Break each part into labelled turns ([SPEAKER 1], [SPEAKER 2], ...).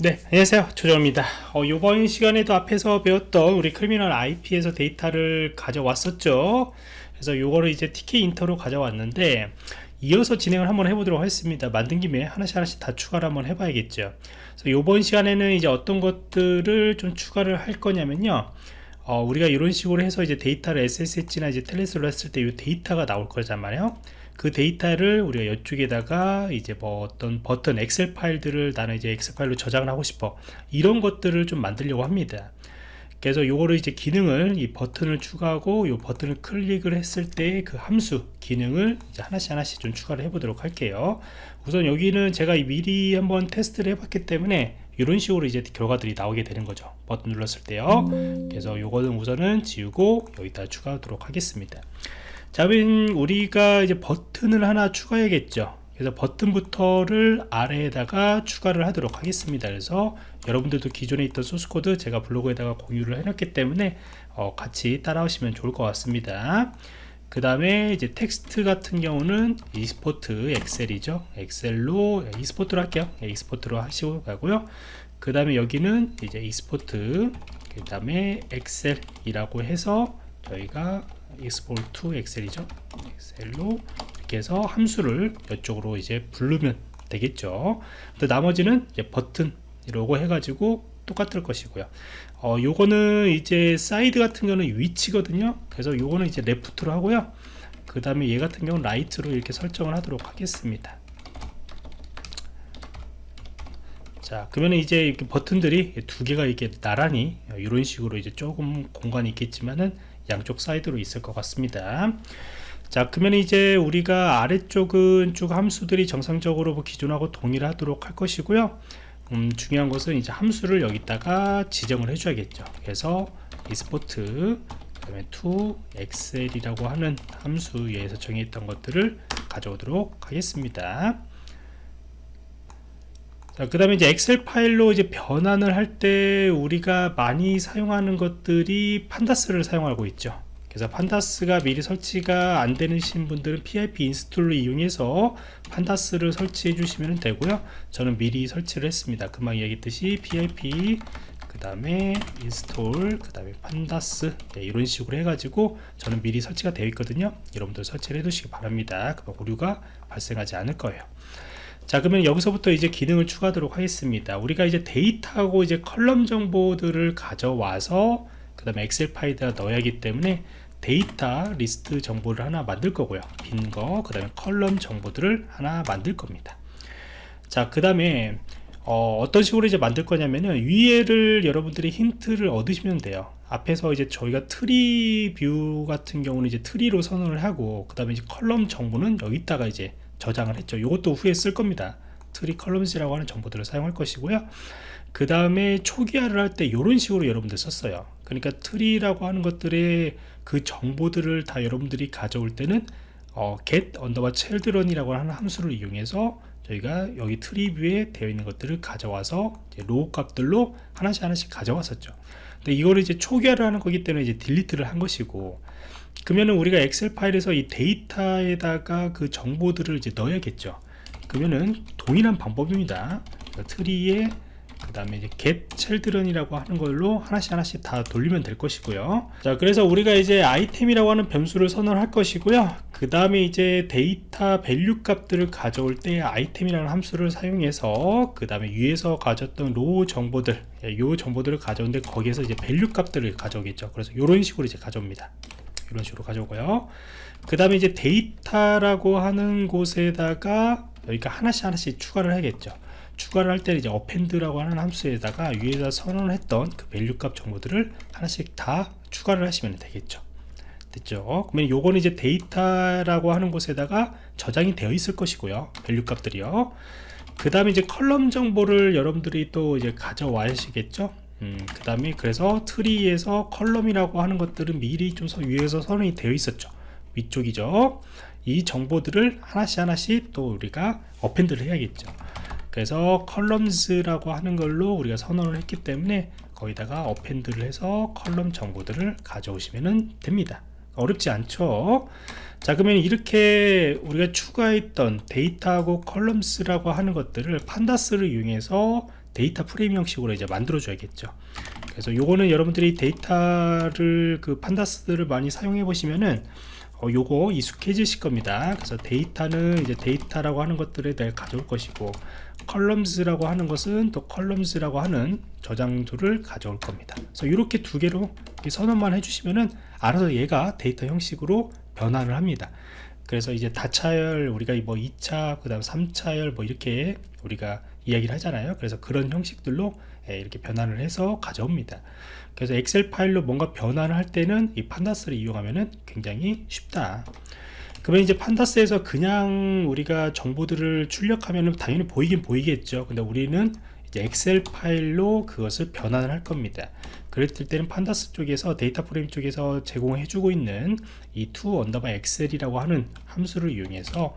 [SPEAKER 1] 네 안녕하세요. 조정입니다. 어, 이번 시간에도 앞에서 배웠던 우리 Criminal IP에서 데이터를 가져왔었죠. 그래서 요거를 이제 Tkinter로 가져왔는데 이어서 진행을 한번 해보도록 하겠습니다. 만든 김에 하나씩 하나씩 다 추가를 한번 해봐야겠죠. 그래서 이번 시간에는 이제 어떤 것들을 좀 추가를 할 거냐면요. 어, 우리가 이런 식으로 해서 이제 데이터를 SSH나 이제 Telnet으로 했을 때 이 데이터가 나올 거잖아요 그 데이터를 우리가 이쪽에다가 이제 뭐 어떤 버튼 엑셀 파일들을 나는 이제 엑셀 파일로 저장을 하고 싶어. 이런 것들을 좀 만들려고 합니다. 그래서 요거를 이제 기능을 이 버튼을 추가하고 요 버튼을 클릭을 했을 때 그 함수 기능을 이제 하나씩 하나씩 좀 추가를 해 보도록 할게요. 우선 여기는 제가 미리 한번 테스트를 해 봤기 때문에 이런 식으로 이제 결과들이 나오게 되는 거죠. 버튼 눌렀을 때요. 그래서 요거는 우선은 지우고 여기다 추가하도록 하겠습니다 자, 그럼 우리가 이제 버튼을 하나 추가해야겠죠. 그래서 버튼부터를 아래에다가 추가를 하도록 하겠습니다. 그래서 여러분들도 기존에 있던 소스코드 제가 블로그에다가 공유를 해놨기 때문에 어, 같이 따라오시면 좋을 것 같습니다. 그 다음에 이제 텍스트 같은 경우는 export 엑셀이죠. 엑셀로 export로 할게요. export로 하시고 가고요. 그 다음에 여기는 이제 export 그 다음에 엑셀이라고 해서 저희가 export excel이죠 엑셀로 이렇게 해서 함수를 이쪽으로 이제 부르면 되겠죠 나머지는 이제 버튼 이러고 해가지고 똑같을 것이고요 어, 요거는 이제 사이드 같은 경우는 위치거든요 그래서 요거는 이제 left로 하고요 그 다음에 얘 같은 경우는 right로 이렇게 설정을 하도록 하겠습니다 자 그러면 이제 이렇게 버튼들이 두 개가 이렇게 나란히 이런 식으로 이제 조금 공간이 있겠지만은 양쪽 사이드로 있을 것 같습니다. 자 그러면 이제 우리가 아래쪽은 쭉 함수들이 정상적으로 뭐 기존하고 동일하도록 할 것이고요. 음, 중요한 것은 이제 함수를 여기다가 지정을 해줘야겠죠. 그래서 export 그 다음에 to excel이라고 하는 함수에서 정의했던 것들을 가져오도록 하겠습니다. 자, 그 다음에 이제 엑셀 파일로 이제 변환을 할 때 우리가 많이 사용하는 것들이 판다스를 사용하고 있죠. 그래서 pandas가 미리 설치가 안 되는 분들은 pip 인스톨을 이용해서 pandas를 설치해 주시면 되고요. 저는 미리 설치를 했습니다. 금방 얘기했듯이 pip 그 다음에 install 그 다음에 pandas 네, 이런 식으로 해가지고 저는 미리 설치가 되어 있거든요 여러분들 설치를 해 두시기 바랍니다 그럼 오류가 발생하지 않을 거예요 자 그러면 여기서부터 이제 기능을 추가하도록 하겠습니다. 우리가 이제 데이터하고 이제 column 정보들을 가져와서 그 다음에 엑셀 파일에다 넣어야 하기 때문에 데이터 리스트 정보를 하나 만들 거고요. 빈 거 그 다음에 column 정보들을 하나 만들 겁니다. 자 그 다음에 어, 떤 식으로 이제 만들 거냐면은 위에를 여러분들이 힌트를 얻으시면 돼요. 앞에서 이제 저희가 tree view 같은 경우는 이제 tree로 선언을 하고 그 다음에 이제 column 정보는 여기다가 이제 저장을 했죠. 이것도 후에 쓸 겁니다. tree columns라고 하는 정보들을 사용할 것이고요. 그 다음에 초기화를 할 때 이런 식으로 여러분들 썼어요. 그러니까 tree라고 하는 것들의 그 정보들을 다 여러분들이 가져올 때는 어, get underbar children이라고 하는 함수를 이용해서 저희가 여기 tree view에 되어 있는 것들을 가져와서 row 값들로 하나씩 하나씩 가져왔었죠. 근데 이거를 이제 초기화를 하는 거기 때문에 이제 delete를 한 것이고 그러면은 우리가 엑셀 파일에서 이 데이터에다가 그 정보들을 이제 넣어야겠죠. 그러면은 동일한 방법입니다. tree에 그 다음에 이제 get children이라고 하는 걸로 하나씩 하나씩 다 돌리면 될 것이고요. 자 그래서 우리가 이제 item이라고 하는 변수를 선언할 것이고요. 그 다음에 이제 데이터 value 값들을 가져올 때 item이라는 함수를 사용해서 그 다음에 위에서 가졌던 row 정보들 이 정보들을 가져오는데 거기에서 이제 value 값들을 가져오겠죠. 그래서 이런 식으로 이제 가져옵니다 이런 식으로 가져오고요. 그 다음에 이제 데이터라고 하는 곳에다가 여기가 하나씩 하나씩 추가를 해야겠죠. 추가를 할 때는 이제 append라고 하는 함수에다가 위에다 선언을 했던 그 value 값 정보들을 하나씩 다 추가를 하시면 되겠죠. 됐죠? 그러면 요거는 이제 데이터라고 하는 곳에다가 저장이 되어 있을 것이고요. value 값들이요. 그 다음에 이제 column 정보를 여러분들이 또 이제 가져와시겠죠 음, 그 다음에 그래서 tree에서 column이라고 하는 것들은 미리 좀 위에서 선언이 되어 있었죠. 위쪽이죠. 이 정보들을 하나씩 하나씩 또 우리가 append를 해야겠죠. 그래서 columns라고 하는 걸로 우리가 선언을 했기 때문에 거기다가 append를 해서 column 정보들을 가져오시면 됩니다. 어렵지 않죠? 자 그러면 이렇게 우리가 추가했던 데이터하고 columns라고 하는 것들을 pandas를 이용해서 데이터 프레임 형식으로 이제 만들어 줘야겠죠. 그래서 요거는 여러분들이 데이터를 그 pandas들을 많이 사용해 보시면은 어, 요거 익숙해지실 겁니다. 그래서 데이터는 이제 데이터라고 하는 것들을 내가 가져올 것이고 columns라고 하는 것은 또 columns라고 하는 저장도를 가져올 겁니다. 그래서 이렇게 두 개로 선언만 해주시면은 알아서 얘가 데이터 형식으로 변환을 합니다. 그래서 이제 다차열 우리가 뭐 2차 그 다음 3차열 뭐 이렇게 우리가 이야기를 하잖아요. 그래서 그런 형식들로 예, 이렇게 변환을 해서 가져옵니다. 그래서 엑셀 파일로 뭔가 변환을 할 때는 이 pandas를 이용하면은 굉장히 쉽다. 그러면 이제 pandas에서 그냥 우리가 정보들을 출력하면은 당연히 보이긴 보이겠죠. 근데 우리는 이제 엑셀 파일로 그것을 변환을 할 겁니다. 그랬을 때는 pandas 쪽에서 데이터 프레임 쪽에서 제공해 주고 있는 이 to 언더바 엑셀이라고 하는 함수를 이용해서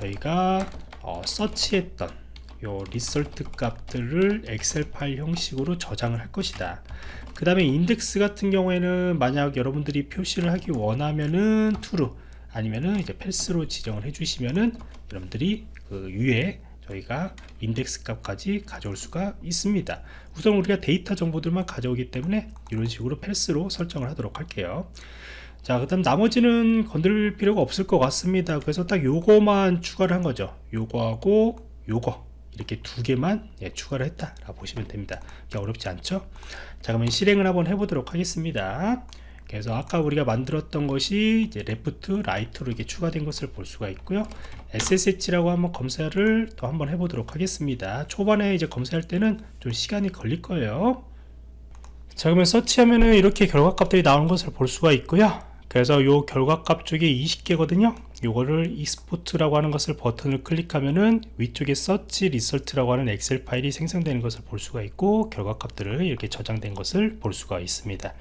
[SPEAKER 1] 저희가 어, search했던 요 result 값들을 엑셀 파일 형식으로 저장을 할 것이다. 그 다음에 인덱스 같은 경우에는 만약 여러분들이 표시를 하기 원하면은 true 아니면은 이제 false로 지정을 해주시면은 여러분들이 그 위에 저희가 인덱스 값까지 가져올 수가 있습니다. 우선 우리가 데이터 정보들만 가져오기 때문에 이런 식으로 false로 설정을 하도록 할게요. 자 그 다음 나머지는 건들 필요가 없을 것 같습니다. 그래서 딱 요거만 추가를 한 거죠. 요거하고 요거 이렇게 두 개만 예, 추가를 했다 라고 보시면 됩니다. 어렵지 않죠? 자 그러면 실행을 한번 해보도록 하겠습니다. 그래서 아까 우리가 만들었던 것이 이제 left right로 이렇게 추가된 것을 볼 수가 있고요. SSH라고 한번 검사를 또 한번 해보도록 하겠습니다. 초반에 이제 검사할 때는 좀 시간이 걸릴 거예요. 자 그러면 search하면은 이렇게 결과값들이 나오는 것을 볼 수가 있고요 그래서 요 결과값 쪽에 20개거든요. 요거를 export라고 하는 것을 버튼을 클릭하면은 위쪽에 search result라고 하는 엑셀 파일이 생성되는 것을 볼 수가 있고 결과값들을 이렇게 저장된 것을 볼 수가 있습니다.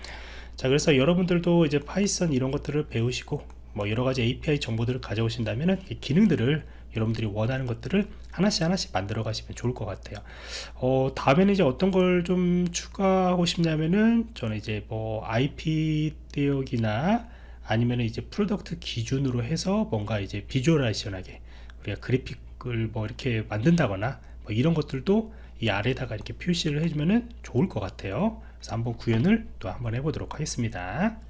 [SPEAKER 1] 자 그래서 여러분들도 이제 파이썬 이런 것들을 배우시고 뭐 여러가지 API 정보들을 가져오신다면은 이 기능들을 여러분들이 원하는 것들을 하나씩 하나씩 만들어 가시면 좋을 것 같아요. 어, 다음에는 이제 어떤 걸 좀 추가하고 싶냐면은 저는 이제 뭐 IP 대역이나 아니면 이제 product 기준으로 해서 뭔가 이제 visualization하게 우리가 그래픽을 뭐 이렇게 만든다거나 뭐 이런 것들도 이 아래다가 이렇게 표시를 해주면은 좋을 것 같아요. 그래서 한번 구현을 또 한번 해보도록 하겠습니다